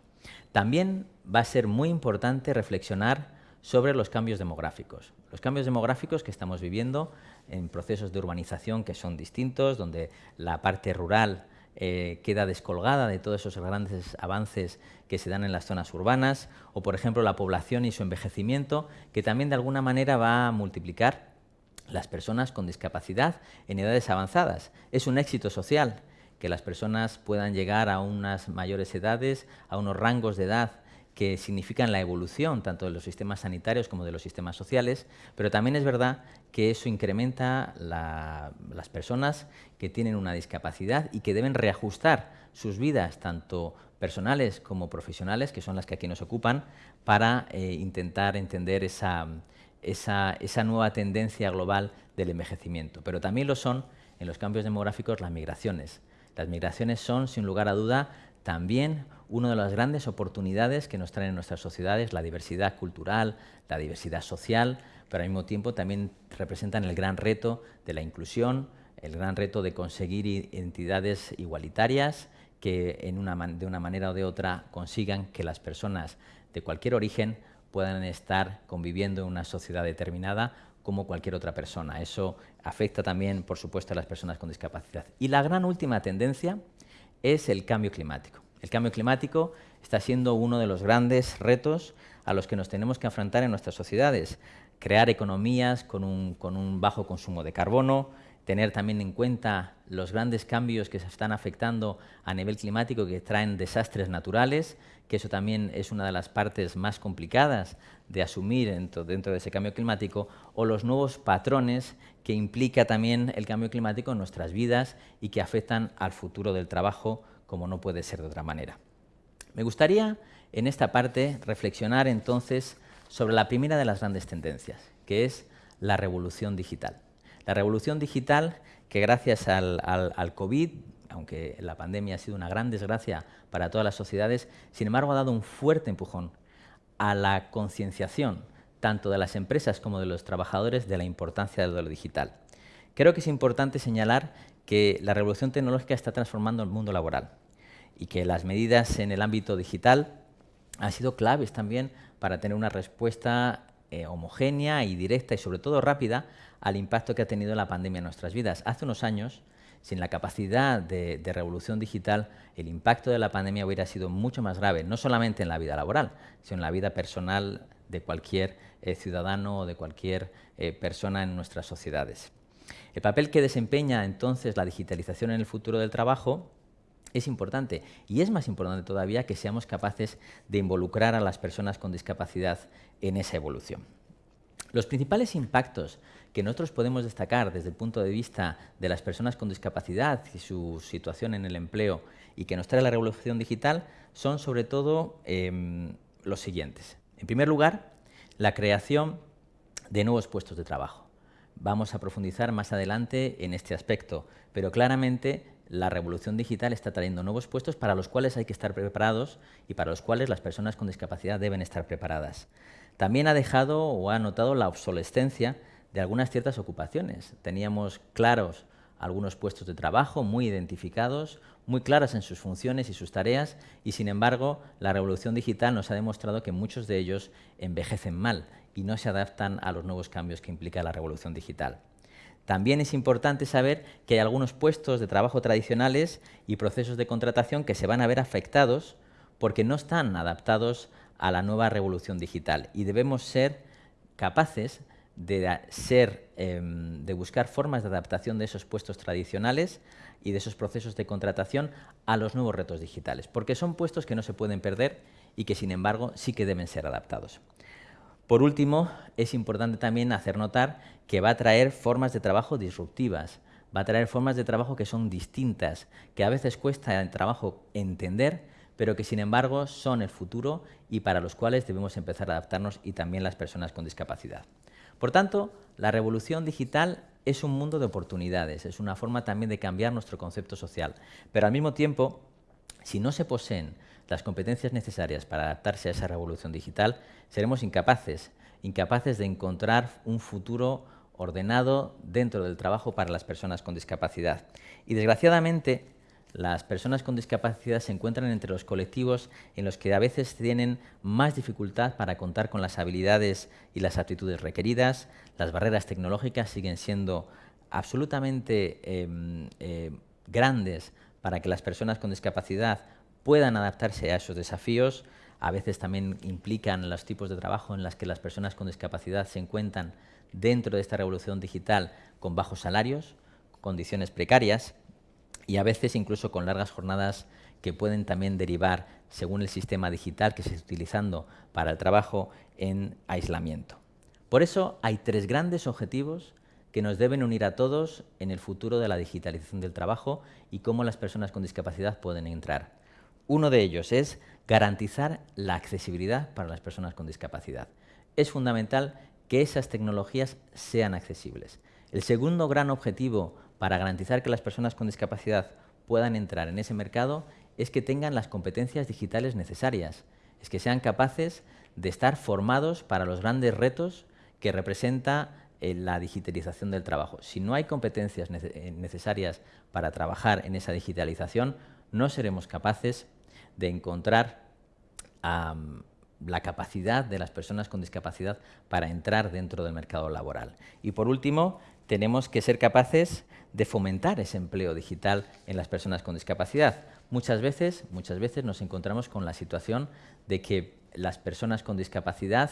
S5: También va a ser muy importante reflexionar sobre los cambios demográficos. Los cambios demográficos que estamos viviendo en procesos de urbanización que son distintos, donde la parte rural eh, queda descolgada de todos esos grandes avances que se dan en las zonas urbanas, o por ejemplo la población y su envejecimiento, que también de alguna manera va a multiplicar las personas con discapacidad en edades avanzadas. Es un éxito social que las personas puedan llegar a unas mayores edades, a unos rangos de edad que significan la evolución tanto de los sistemas sanitarios como de los sistemas sociales, pero también es verdad que eso incrementa las personas que tienen una discapacidad y que deben reajustar sus vidas, tanto personales como profesionales, que son las que aquí nos ocupan, para eh, intentar entender esa, esa, esa nueva tendencia global del envejecimiento. Pero también lo son en los cambios demográficos las migraciones. Las migraciones son, sin lugar a duda, también una de las grandes oportunidades que nos traen nuestras sociedades, la diversidad cultural, la diversidad social, pero al mismo tiempo también representan el gran reto de la inclusión, el gran reto de conseguir entidades igualitarias que de una manera o de otra consigan que las personas de cualquier origen puedan estar conviviendo en una sociedad determinada como cualquier otra persona. Eso afecta también, por supuesto, a las personas con discapacidad. Y la gran última tendencia es el cambio climático. El cambio climático está siendo uno de los grandes retos a los que nos tenemos que enfrentar en nuestras sociedades. Crear economías con un, bajo consumo de carbono, tener también en cuenta los grandes cambios que se están afectando a nivel climático que traen desastres naturales, que eso también es una de las partes más complicadas de asumir dentro, dentro de ese cambio climático, o los nuevos patrones que implica también el cambio climático en nuestras vidas y que afectan al futuro del trabajo como no puede ser de otra manera. Me gustaría en esta parte reflexionar entonces sobre la primera de las grandes tendencias, que es la revolución digital. La revolución digital que gracias al, COVID, aunque la pandemia ha sido una gran desgracia para todas las sociedades, sin embargo ha dado un fuerte empujón a la concienciación tanto de las empresas como de los trabajadores de la importancia de lo digital. Creo que es importante señalar que la revolución tecnológica está transformando el mundo laboral y que las medidas en el ámbito digital han sido claves también para tener una respuesta eh, homogénea y directa y sobre todo rápida al impacto que ha tenido la pandemia en nuestras vidas. Hace unos años, sin la capacidad de, revolución digital, el impacto de la pandemia hubiera sido mucho más grave, no solamente en la vida laboral, sino en la vida personal de cualquier eh, ciudadano o de cualquier eh, persona en nuestras sociedades. El papel que desempeña entonces la digitalización en el futuro del trabajo es importante y es más importante todavía que seamos capaces de involucrar a las personas con discapacidad en esa evolución. Los principales impactos que nosotros podemos destacar desde el punto de vista de las personas con discapacidad y su situación en el empleo y que nos trae la revolución digital son sobre todo em, los siguientes. En primer lugar, la creación de nuevos puestos de trabajo. Vamos a profundizar más adelante en este aspecto, pero claramente la revolución digital está trayendo nuevos puestos para los cuales hay que estar preparados y para los cuales las personas con discapacidad deben estar preparadas. También ha dejado o ha notado la obsolescencia de algunas ciertas ocupaciones. Teníamos claros algunos puestos de trabajo muy identificados, muy claras en sus funciones y sus tareas, y sin embargo la revolución digital nos ha demostrado que muchos de ellos envejecen mal y no se adaptan a los nuevos cambios que implica la revolución digital. También es importante saber que hay algunos puestos de trabajo tradicionales y procesos de contratación que se van a ver afectados porque no están adaptados a la nueva revolución digital y debemos ser capaces de, ser, em, de buscar formas de adaptación de esos puestos tradicionales y de esos procesos de contratación a los nuevos retos digitales, porque son puestos que no se pueden perder y que, sin embargo, sí que deben ser adaptados. Por último, es importante también hacer notar que va a traer formas de trabajo disruptivas, va a traer formas de trabajo que son distintas, que a veces cuesta el trabajo entender, pero que sin embargo son el futuro y para los cuales debemos empezar a adaptarnos y también las personas con discapacidad. Por tanto, la revolución digital es un mundo de oportunidades, es una forma también de cambiar nuestro concepto social, pero al mismo tiempo, si no se poseen las competencias necesarias para adaptarse a esa revolución digital, seremos incapaces, incapaces de encontrar un futuro ordenado dentro del trabajo para las personas con discapacidad. Y desgraciadamente, las personas con discapacidad se encuentran entre los colectivos en los que a veces tienen más dificultad para contar con las habilidades y las aptitudes requeridas, las barreras tecnológicas siguen siendo absolutamente em, eh, grandes para que las personas con discapacidad puedan adaptarse a esos desafíos. A veces también implican los tipos de trabajo en los que las personas con discapacidad se encuentran dentro de esta revolución digital con bajos salarios, condiciones precarias y a veces incluso con largas jornadas que pueden también derivar, según el sistema digital que se está utilizando para el trabajo, en aislamiento. Por eso hay tres grandes objetivos que nos deben unir a todos en el futuro de la digitalización del trabajo y cómo las personas con discapacidad pueden entrar. Uno de ellos es garantizar la accesibilidad para las personas con discapacidad. Es fundamental que esas tecnologías sean accesibles. El segundo gran objetivo para garantizar que las personas con discapacidad puedan entrar en ese mercado es que tengan las competencias digitales necesarias, es que sean capaces de estar formados para los grandes retos que representa eh, la digitalización del trabajo. Si no hay competencias eh, necesarias para trabajar en esa digitalización, no seremos capaces de encontrar la capacidad de las personas con discapacidad para entrar dentro del mercado laboral. Y por último, tenemos que ser capaces de fomentar ese empleo digital en las personas con discapacidad. Muchas veces, muchas veces nos encontramos con la situación de que las personas con discapacidad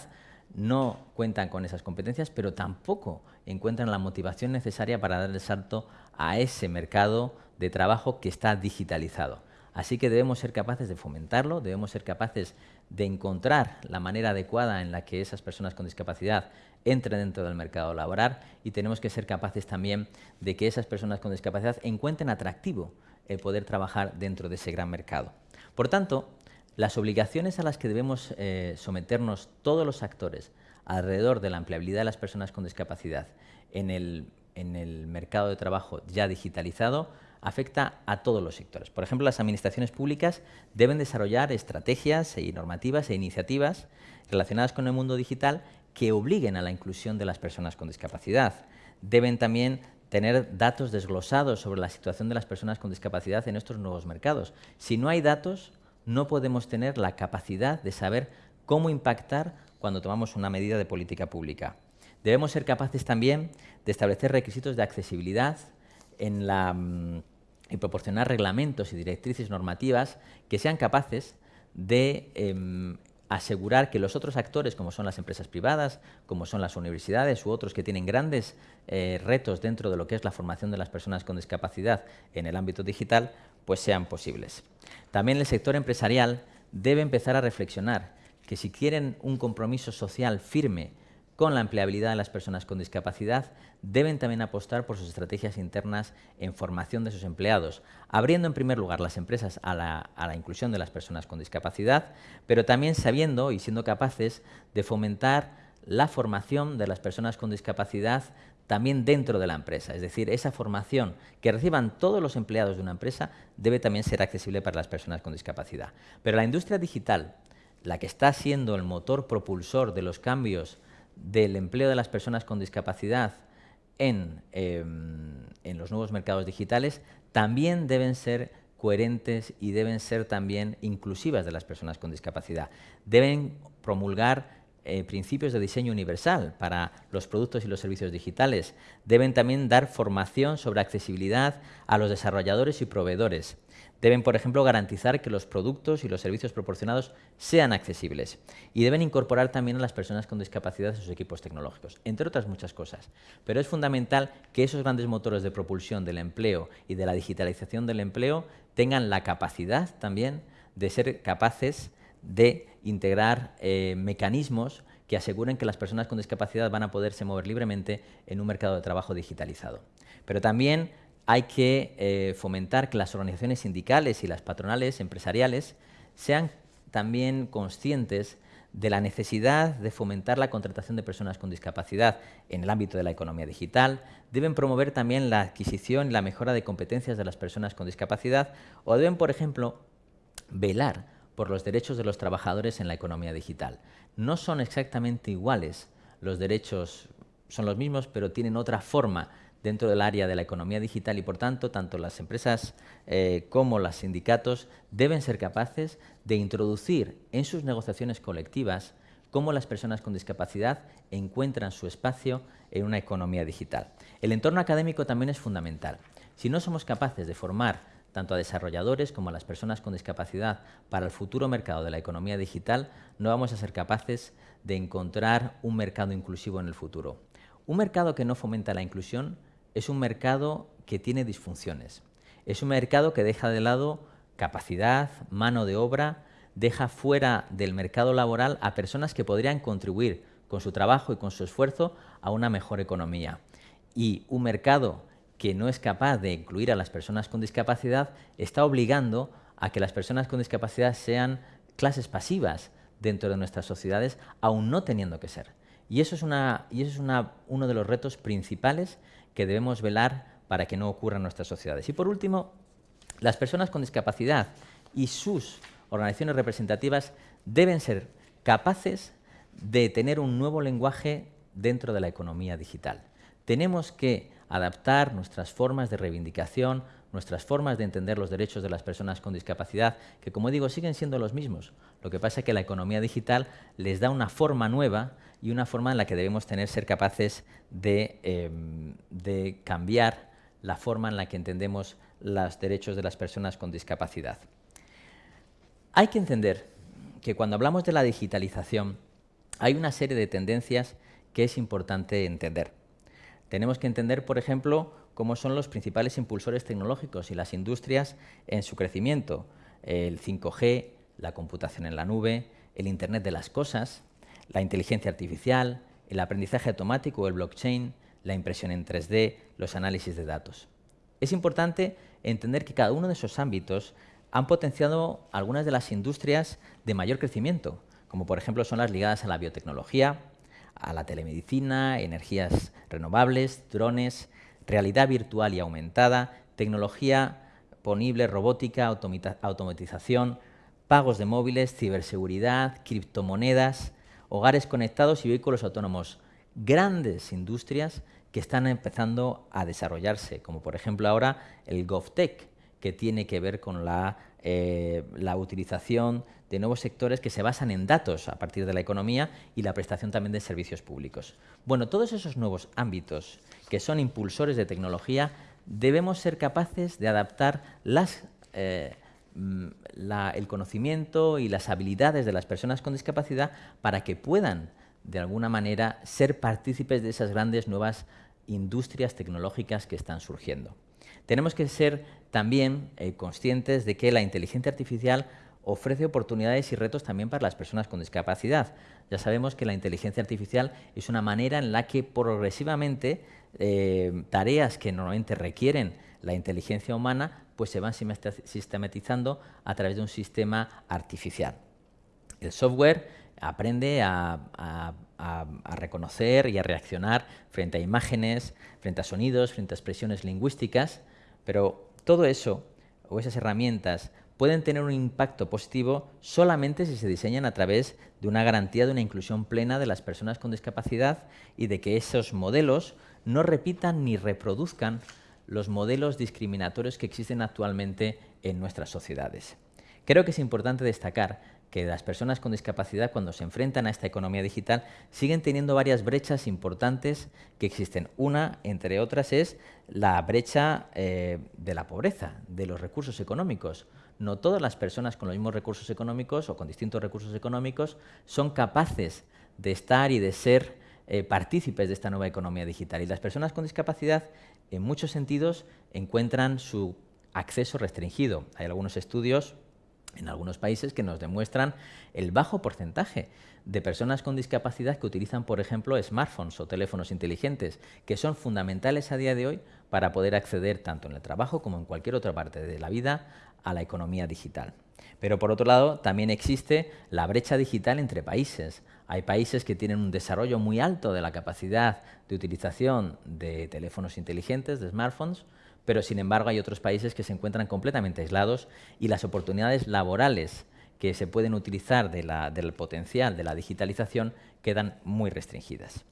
S5: no cuentan con esas competencias, pero tampoco encuentran la motivación necesaria para dar el salto a ese mercado de trabajo que está digitalizado. Así que debemos ser capaces de fomentarlo, debemos ser capaces de encontrar la manera adecuada en la que esas personas con discapacidad entren dentro del mercado laboral y tenemos que ser capaces también de que esas personas con discapacidad encuentren atractivo el poder trabajar dentro de ese gran mercado. Por tanto, las obligaciones a las que debemos eh, someternos todos los actores alrededor de la empleabilidad de las personas con discapacidad en el mercado de trabajo ya digitalizado afecta a todos los sectores. Por ejemplo, las administraciones públicas deben desarrollar estrategias y normativas e iniciativas relacionadas con el mundo digital que obliguen a la inclusión de las personas con discapacidad. Deben también tener datos desglosados sobre la situación de las personas con discapacidad en estos nuevos mercados. Si no hay datos, no podemos tener la capacidad de saber cómo impactar cuando tomamos una medida de política pública. Debemos ser capaces también de establecer requisitos de accesibilidad en la, mm, y proporcionar reglamentos y directrices normativas que sean capaces de em, asegurar que los otros actores, como son las empresas privadas, como son las universidades u otros que tienen grandes eh, retos dentro de lo que es la formación de las personas con discapacidad en el ámbito digital, pues sean posibles. También el sector empresarial debe empezar a reflexionar que si quieren un compromiso social firme con la empleabilidad de las personas con discapacidad, deben también apostar por sus estrategias internas en formación de sus empleados, abriendo en primer lugar las empresas a la, inclusión de las personas con discapacidad, pero también sabiendo y siendo capaces de fomentar la formación de las personas con discapacidad también dentro de la empresa. Es decir, esa formación que reciban todos los empleados de una empresa debe también ser accesible para las personas con discapacidad. Pero la industria digital, la que está siendo el motor propulsor de los cambios del empleo de las personas con discapacidad em, en, los nuevos mercados digitales también deben ser coherentes y deben ser también inclusivas de las personas con discapacidad. Deben promulgar eh, principios de diseño universal para los productos y los servicios digitales. Deben también dar formación sobre accesibilidad a los desarrolladores y proveedores. Deben, por ejemplo, garantizar que los productos y los servicios proporcionados sean accesibles. Y deben incorporar también a las personas con discapacidad en sus equipos tecnológicos, entre otras muchas cosas. Pero es fundamental que esos grandes motores de propulsión del empleo y de la digitalización del empleo tengan la capacidad también de ser capaces de integrar eh, mecanismos que aseguren que las personas con discapacidad van a poderse mover libremente en un mercado de trabajo digitalizado. Pero también hay que eh, fomentar que las organizaciones sindicales y las patronales empresariales sean también conscientes de la necesidad de fomentar la contratación de personas con discapacidad en el ámbito de la economía digital, deben promover también la adquisición y la mejora de competencias de las personas con discapacidad o deben, por ejemplo, velar por los derechos de los trabajadores en la economía digital. No son exactamente iguales, los derechos son los mismos, pero tienen otra forma dentro del área de la economía digital y, por tanto, tanto las empresas eh, como los sindicatos deben ser capaces de introducir en sus negociaciones colectivas cómo las personas con discapacidad encuentran su espacio en una economía digital. El entorno académico también es fundamental. Si no somos capaces de formar tanto a desarrolladores como a las personas con discapacidad para el futuro mercado de la economía digital, no vamos a ser capaces de encontrar un mercado inclusivo en el futuro. Un mercado que no fomenta la inclusión es un mercado que tiene disfunciones. Es un mercado que deja de lado capacidad, mano de obra, deja fuera del mercado laboral a personas que podrían contribuir con su trabajo y con su esfuerzo a una mejor economía. Y un mercado que no es capaz de incluir a las personas con discapacidad está obligando a que las personas con discapacidad sean clases pasivas dentro de nuestras sociedades, aún no teniendo que ser. Y eso es, una, y eso es una, uno de los retos principales que debemos velar para que no ocurra en nuestras sociedades. Y por último, las personas con discapacidad y sus organizaciones representativas deben ser capaces de tener un nuevo lenguaje dentro de la economía digital. Tenemos que adaptar nuestras formas de reivindicación, nuestras formas de entender los derechos de las personas con discapacidad, que como digo siguen siendo los mismos. Lo que pasa es que la economía digital les da una forma nueva y una forma en la que debemos tener ser capaces de, em, de cambiar la forma en la que entendemos los derechos de las personas con discapacidad. Hay que entender que cuando hablamos de la digitalización hay una serie de tendencias que es importante entender. Tenemos que entender, por ejemplo, cómo son los principales impulsores tecnológicos y las industrias en su crecimiento. El 5G, la computación en la nube, el Internet de las cosas, la inteligencia artificial, el aprendizaje automático o el blockchain, la impresión en 3D, los análisis de datos. Es importante entender que cada uno de esos ámbitos han potenciado algunas de las industrias de mayor crecimiento, como por ejemplo son las ligadas a la biotecnología, a la telemedicina, energías renovables, drones, realidad virtual y aumentada, tecnología ponible, robótica, automatización, pagos de móviles, ciberseguridad, criptomonedas hogares conectados y vehículos autónomos. Grandes industrias que están empezando a desarrollarse, como por ejemplo ahora el GovTech, que tiene que ver con la, eh, la utilización de nuevos sectores que se basan en datos a partir de la economía y la prestación también de servicios públicos. Bueno, todos esos nuevos ámbitos que son impulsores de tecnología, debemos ser capaces de adaptar las, eh, mm, el conocimiento y las habilidades de las personas con discapacidad para que puedan, de alguna manera, ser partícipes de esas grandes nuevas industrias tecnológicas que están surgiendo. Tenemos que ser también eh, conscientes de que la inteligencia artificial ofrece oportunidades y retos también para las personas con discapacidad. Ya sabemos que la inteligencia artificial es una manera en la que progresivamente eh, tareas que normalmente requieren la inteligencia humana pues se van sistematizando a través de un sistema artificial. El software aprende a, reconocer y a reaccionar frente a imágenes, frente a sonidos, frente a expresiones lingüísticas, pero todo eso o esas herramientas pueden tener un impacto positivo solamente si se diseñan a través de una garantía de una inclusión plena de las personas con discapacidad y de que esos modelos no repitan ni reproduzcan los modelos discriminatorios que existen actualmente en nuestras sociedades. Creo que es importante destacar que las personas con discapacidad cuando se enfrentan a esta economía digital siguen teniendo varias brechas importantes que existen. Una, entre otras, es la brecha eh, de la pobreza, de los recursos económicos no todas las personas con los mismos recursos económicos o con distintos recursos económicos son capaces de estar y de ser eh, partícipes de esta nueva economía digital. Y las personas con discapacidad, en muchos sentidos, encuentran su acceso restringido. Hay algunos estudios en algunos países que nos demuestran el bajo porcentaje de personas con discapacidad que utilizan, por ejemplo, smartphones o teléfonos inteligentes, que son fundamentales a día de hoy para poder acceder tanto en el trabajo como en cualquier otra parte de la vida a la economía digital. Pero por otro lado, también existe la brecha digital entre países. Hay países que tienen un desarrollo muy alto de la capacidad de utilización de teléfonos inteligentes, de smartphones, pero sin embargo hay otros países que se encuentran completamente aislados y las oportunidades laborales que se pueden utilizar del potencial de la digitalización quedan muy restringidas.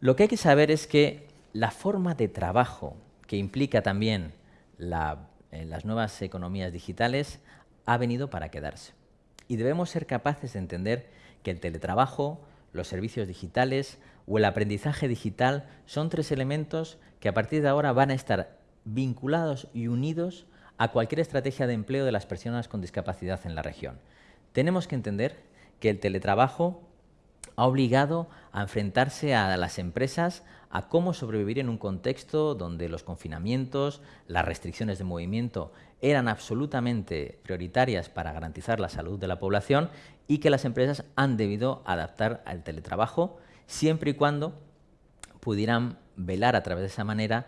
S5: Lo que hay que saber es que la forma de trabajo que implica también en las nuevas economías digitales ha venido para quedarse. Y debemos ser capaces de entender que el teletrabajo, los servicios digitales o el aprendizaje digital son tres elementos que a partir de ahora van a estar vinculados y unidos a cualquier estrategia de empleo de las personas con discapacidad en la región. Tenemos que entender que el teletrabajo ha obligado a enfrentarse a las empresas a cómo sobrevivir en un contexto donde los confinamientos, las restricciones de movimiento eran absolutamente prioritarias para garantizar la salud de la población y que las empresas han debido adaptar al teletrabajo siempre y cuando pudieran velar a través de esa manera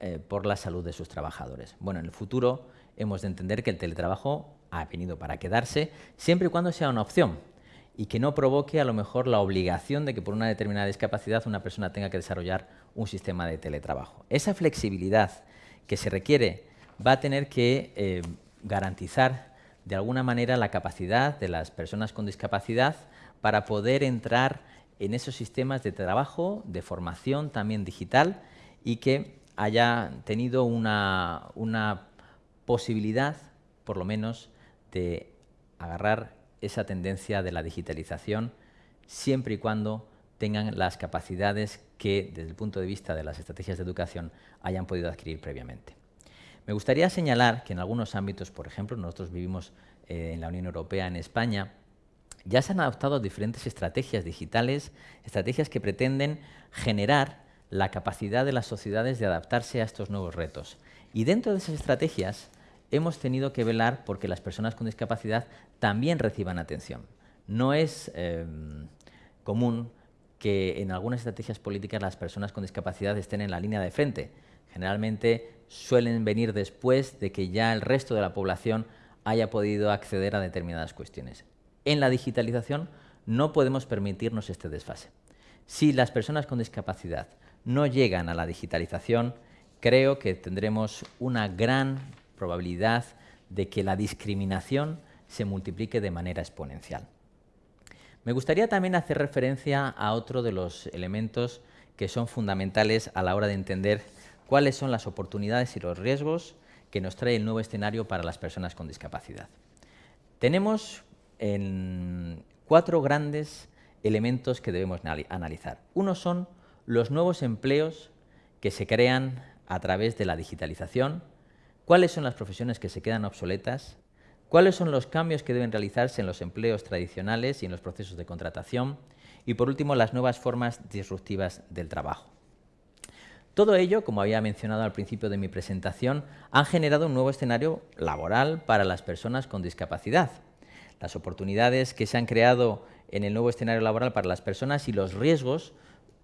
S5: eh, por la salud de sus trabajadores. Bueno, en el futuro hemos de entender que el teletrabajo ha venido para quedarse siempre y cuando sea una opción y que no provoque a lo mejor la obligación de que por una determinada discapacidad una persona tenga que desarrollar un sistema de teletrabajo. Esa flexibilidad que se requiere va a tener que eh, garantizar de alguna manera la capacidad de las personas con discapacidad para poder entrar en esos sistemas de trabajo, de formación también digital y que haya tenido una, una posibilidad, por lo menos, de agarrar esa tendencia de la digitalización siempre y cuando tengan las capacidades que, desde el punto de vista de las estrategias de educación, hayan podido adquirir previamente. Me gustaría señalar que en algunos ámbitos, por ejemplo, nosotros vivimos eh, en la Unión Europea, en España, ya se han adoptado diferentes estrategias digitales, estrategias que pretenden generar la capacidad de las sociedades de adaptarse a estos nuevos retos. Y dentro de esas estrategias hemos tenido que velar porque las personas con discapacidad también reciban atención. No es em, común que en algunas estrategias políticas las personas con discapacidad estén en la línea de frente. Generalmente suelen venir después de que ya el resto de la población haya podido acceder a determinadas cuestiones. En la digitalización no podemos permitirnos este desfase. Si las personas con discapacidad no llegan a la digitalización, creo que tendremos una gran probabilidad de que la discriminación se multiplique de manera exponencial. Me gustaría también hacer referencia a otro de los elementos que son fundamentales a la hora de entender cuáles son las oportunidades y los riesgos que nos trae el nuevo escenario para las personas con discapacidad. Tenemos en cuatro grandes elementos que debemos analizar. Uno son los nuevos empleos que se crean a través de la digitalización, cuáles son las profesiones que se quedan obsoletas, cuáles son los cambios que deben realizarse en los empleos tradicionales y en los procesos de contratación, y por último, las nuevas formas disruptivas del trabajo. Todo ello, como había mencionado al principio de mi presentación, han generado un nuevo escenario laboral para las personas con discapacidad. Las oportunidades que se han creado en el nuevo escenario laboral para las personas y los riesgos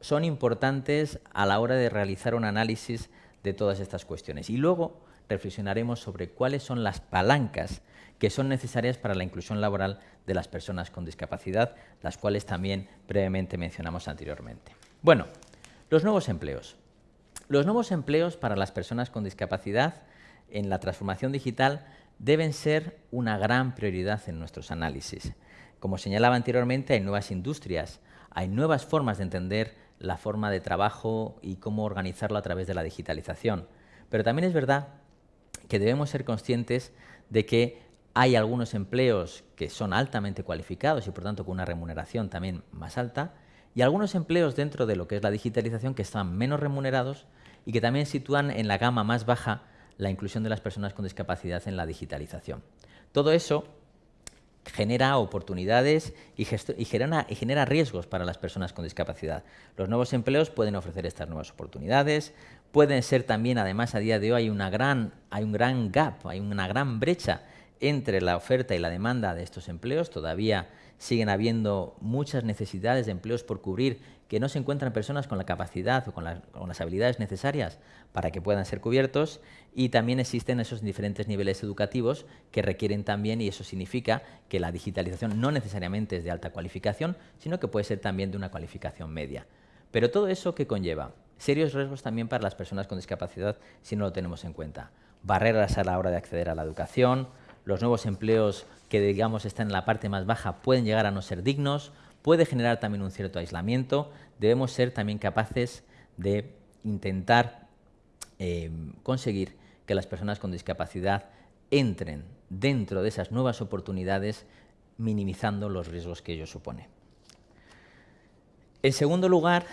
S5: son importantes a la hora de realizar un análisis de todas estas cuestiones. Y luego reflexionaremos sobre cuáles son las palancas que son necesarias para la inclusión laboral de las personas con discapacidad, las cuales también brevemente mencionamos anteriormente. Bueno, los nuevos empleos. Los nuevos empleos para las personas con discapacidad en la transformación digital deben ser una gran prioridad en nuestros análisis. Como señalaba anteriormente, hay nuevas industrias, hay nuevas formas de entender la forma de trabajo y cómo organizarlo a través de la digitalización. Pero también es verdad que debemos ser conscientes de que hay algunos empleos que son altamente cualificados y por tanto con una remuneración también más alta y algunos empleos dentro de lo que es la digitalización que están menos remunerados y que también sitúan en la gama más baja la inclusión de las personas con discapacidad en la digitalización. Todo eso genera oportunidades y, genera, riesgos para las personas con discapacidad. Los nuevos empleos pueden ofrecer estas nuevas oportunidades, pueden ser también, además, a día de hoy hay, una gran, hay un gran gap, hay una gran brecha entre la oferta y la demanda de estos empleos. Todavía siguen habiendo muchas necesidades de empleos por cubrir que no se encuentran personas con la capacidad o con, las habilidades necesarias para que puedan ser cubiertos y también existen esos diferentes niveles educativos que requieren también y eso significa que la digitalización no necesariamente es de alta cualificación, sino que puede ser también de una cualificación media. Pero todo eso que conlleva serios riesgos también para las personas con discapacidad si no lo tenemos en cuenta. Barreras a la hora de acceder a la educación, los nuevos empleos que digamos están en la parte más baja pueden llegar a no ser dignos, puede generar también un cierto aislamiento, debemos ser también capaces de intentar eh, conseguir que las personas con discapacidad entren dentro de esas nuevas oportunidades minimizando los riesgos que ello supone. En segundo lugar,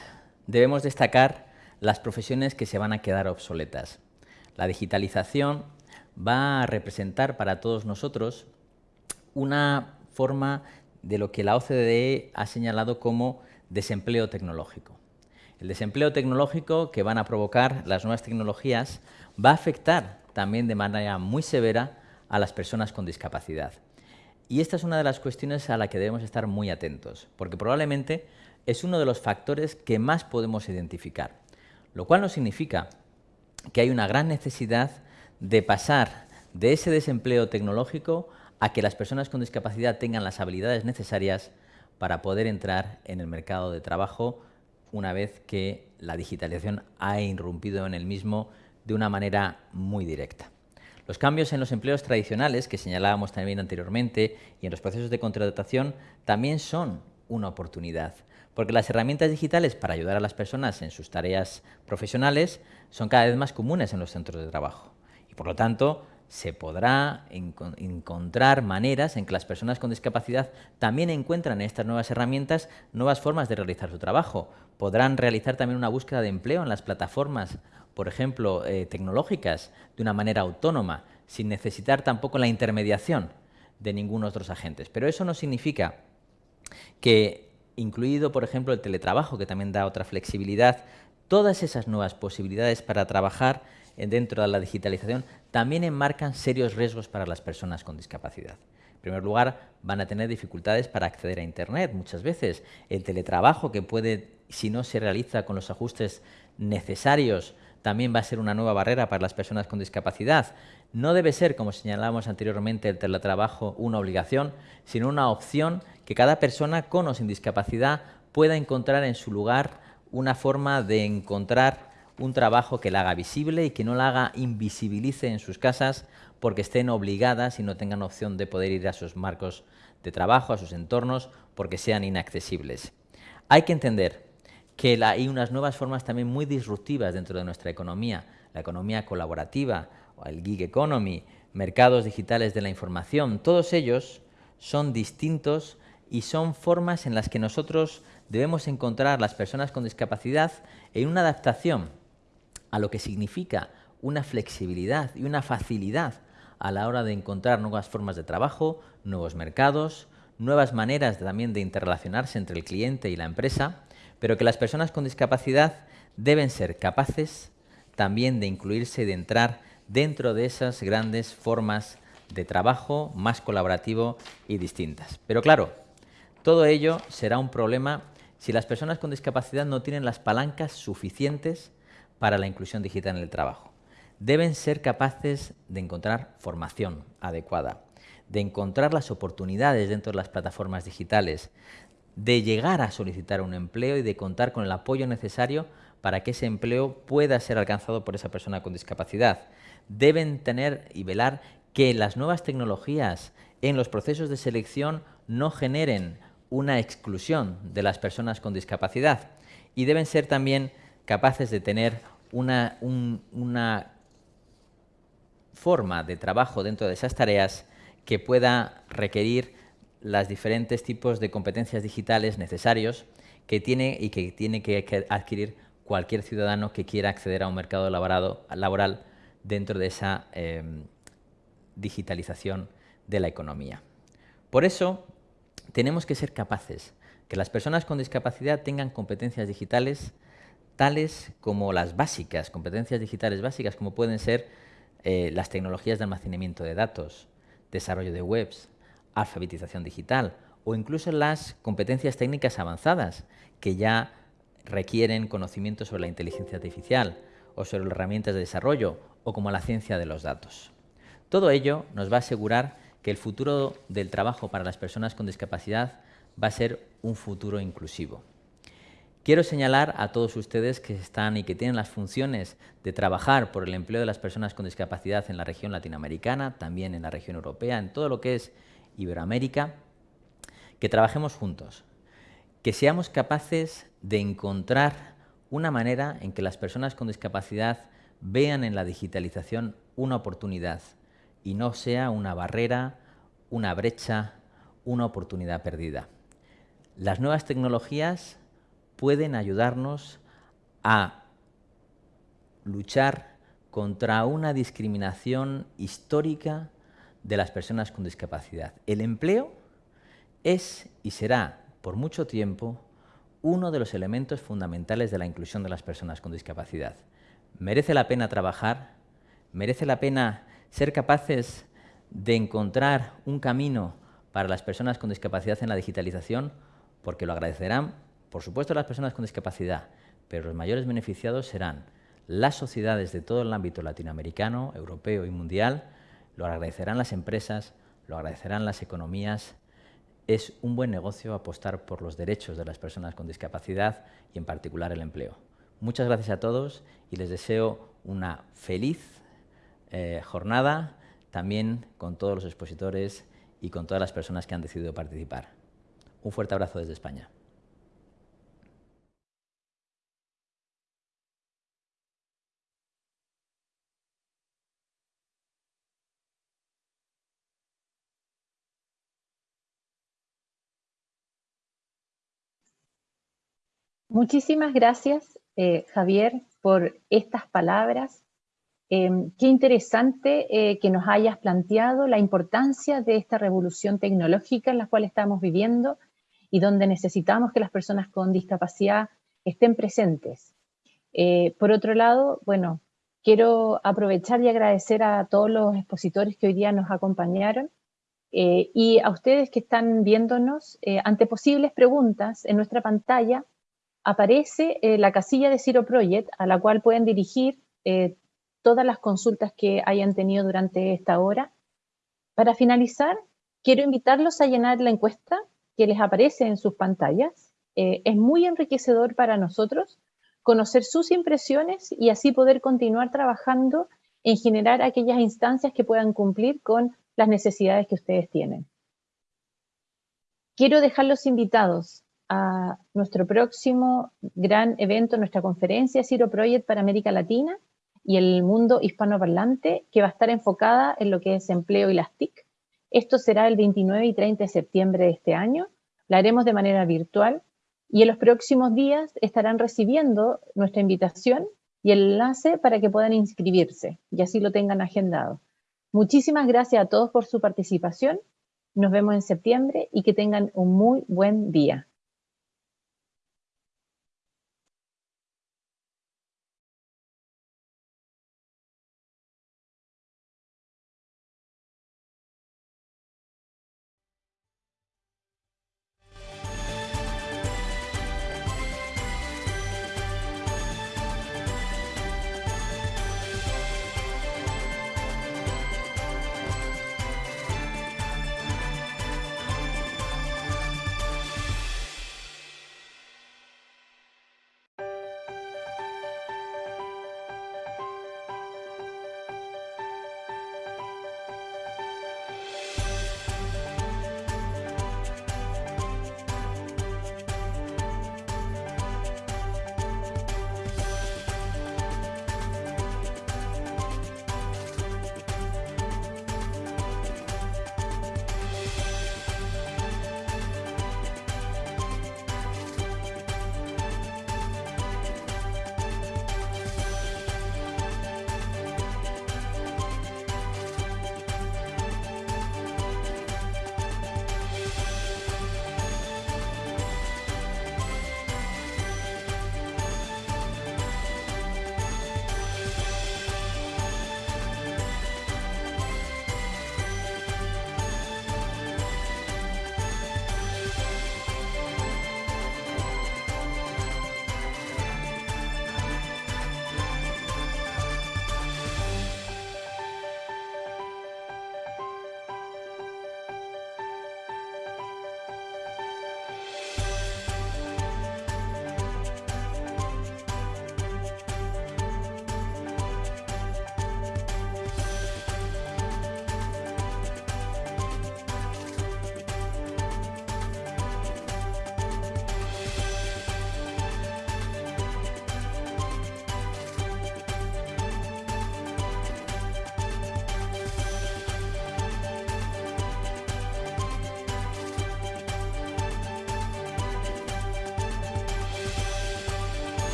S5: debemos destacar las profesiones que se van a quedar obsoletas. La digitalización va a representar para todos nosotros una forma de lo que la OCDE ha señalado como desempleo tecnológico. El desempleo tecnológico que van a provocar las nuevas tecnologías va a afectar también de manera muy severa a las personas con discapacidad. Y esta es una de las cuestiones a la que debemos estar muy atentos, porque probablemente es uno de los factores que más podemos identificar, lo cual no significa que hay una gran necesidad de pasar de ese desempleo tecnológico a que las personas con discapacidad tengan las habilidades necesarias para poder entrar en el mercado de trabajo una vez que la digitalización ha irrumpido en el mismo de una manera muy directa. Los cambios en los empleos tradicionales, que señalábamos también anteriormente, y en los procesos de contratación, también son una oportunidad, porque las herramientas digitales para ayudar a las personas en sus tareas profesionales son cada vez más comunes en los centros de trabajo. Y por lo tanto, se podrá encontrar maneras en que las personas con discapacidad también encuentran en estas nuevas herramientas nuevas formas de realizar su trabajo. Podrán realizar también una búsqueda de empleo en las plataformas, por ejemplo, eh, tecnológicas, de una manera autónoma, sin necesitar tampoco la intermediación de ninguno otros agentes. Pero eso no significa que, incluido, por ejemplo, el teletrabajo, que también da otra flexibilidad, todas esas nuevas posibilidades para trabajar dentro de la digitalización también enmarcan serios riesgos para las personas con discapacidad. En primer lugar, van a tener dificultades para acceder a Internet. Muchas veces el teletrabajo que puede, si no se realiza con los ajustes necesarios, también va a ser una nueva barrera para las personas con discapacidad. No debe ser, como señalábamos anteriormente, el teletrabajo una obligación, sino una opción que cada persona con o sin discapacidad pueda encontrar en su lugar una forma de encontrar un trabajo que la haga visible y que no la haga invisibilice en sus casas porque estén obligadas y no tengan opción de poder ir a sus marcos de trabajo, a sus entornos, porque sean inaccesibles. Hay que entender que hay unas nuevas formas también muy disruptivas dentro de nuestra economía, la economía colaborativa, el gig economy, mercados digitales de la información, todos ellos son distintos y son formas en las que nosotros debemos encontrar las personas con discapacidad en una adaptación a lo que significa una flexibilidad y una facilidad a la hora de encontrar nuevas formas de trabajo, nuevos mercados, nuevas maneras también de interrelacionarse entre el cliente y la empresa, pero que las personas con discapacidad deben ser capaces también de incluirse y de entrar dentro de esas grandes formas de trabajo más colaborativo y distintas. Pero claro, todo ello será un problema si las personas con discapacidad no tienen las palancas suficientes para la inclusión digital en el trabajo. Deben ser capaces de encontrar formación adecuada, de encontrar las oportunidades dentro de las plataformas digitales, de llegar a solicitar un empleo y de contar con el apoyo necesario para que ese empleo pueda ser alcanzado por esa persona con discapacidad. Deben tener y velar que las nuevas tecnologías en los procesos de selección no generen una exclusión de las personas con discapacidad y deben ser también capaces de tener una, una forma de trabajo dentro de esas tareas que pueda requerir los diferentes tipos de competencias digitales necesarios que tiene y que tiene que adquirir cualquier ciudadano que quiera acceder a un mercado laboral dentro de esa em, digitalización de la economía. Por eso, tenemos que ser capaces que las personas con discapacidad tengan competencias digitales tales como las básicas, competencias digitales básicas, como pueden ser eh, las tecnologías de almacenamiento de datos, desarrollo de webs, alfabetización digital o incluso las competencias técnicas avanzadas que ya requieren conocimiento sobre la inteligencia artificial o sobre herramientas de desarrollo o como la ciencia de los datos. Todo ello nos va a asegurar que el futuro del trabajo para las personas con discapacidad va a ser un futuro inclusivo. Quiero señalar a todos ustedes que están y que tienen las funciones de trabajar por el empleo de las personas con discapacidad en la región latinoamericana, también en la región europea, en todo lo que es Iberoamérica, que trabajemos juntos, que seamos capaces de encontrar una manera en que las personas con discapacidad vean en la digitalización una oportunidad y no sea una barrera, una brecha, una oportunidad perdida. Las nuevas tecnologías pueden ayudarnos a luchar contra una discriminación histórica de las personas con discapacidad. El empleo es y será por mucho tiempo uno de los elementos fundamentales de la inclusión de las personas con discapacidad. Merece la pena trabajar, merece la pena ser capaces de encontrar un camino para las personas con discapacidad en la digitalización, porque lo agradecerán por supuesto las personas con discapacidad, pero los mayores beneficiados serán las sociedades de todo el ámbito latinoamericano, europeo y mundial, lo agradecerán las empresas, lo agradecerán las economías. Es un buen negocio apostar por los derechos de las personas con discapacidad y en particular el empleo. Muchas gracias a todos y les deseo una feliz eh, jornada, también con todos los expositores y con todas las personas que han decidido participar. Un fuerte abrazo desde España.
S1: Muchísimas gracias, eh, Javier, por estas palabras. Em, qué interesante eh, que nos hayas planteado la importancia de esta revolución tecnológica en la cual estamos viviendo y donde necesitamos que las personas con discapacidad estén presentes. Eh, por otro lado, bueno, quiero aprovechar y agradecer a todos los expositores que hoy día nos acompañaron y a ustedes que están viéndonos ante posibles preguntas en nuestra pantalla aparece eh, la casilla de Zero Project a la cual pueden dirigir eh, todas las consultas que hayan tenido durante esta hora. Para finalizar, quiero invitarlos a llenar la encuesta que les aparece en sus pantallas. Eh, es muy enriquecedor para nosotros conocer sus impresiones y así poder continuar trabajando en generar aquellas instancias que puedan cumplir con las necesidades que ustedes tienen. Quiero dejarlos invitados a nuestro próximo gran evento, nuestra conferencia Ciro Project para América Latina y el mundo hispanoparlante, que va a estar enfocada en lo que es empleo y las TIC. Esto será el 29 y 30 de septiembre de este año. La haremos de manera virtual y en los próximos días estarán recibiendo nuestra invitación y el enlace para que puedan inscribirse y así lo tengan agendado. Muchísimas gracias a todos por su participación. Nos vemos en septiembre y que tengan un muy buen día.